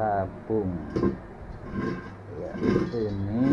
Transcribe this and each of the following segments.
tabung. Ya ini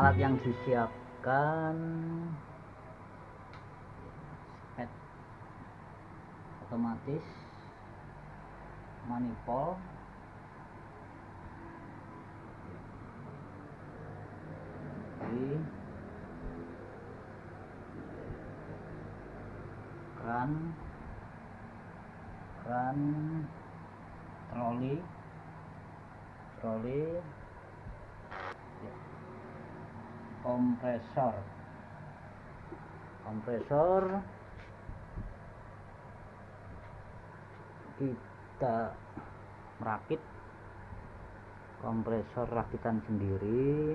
alat yang disiapkan. Head. Otomatis. Manifold. Oke. keran. Keran. Troli. Troli Ya. Kompresor. Kompresor. Kita merakit kompresor rakitan sendiri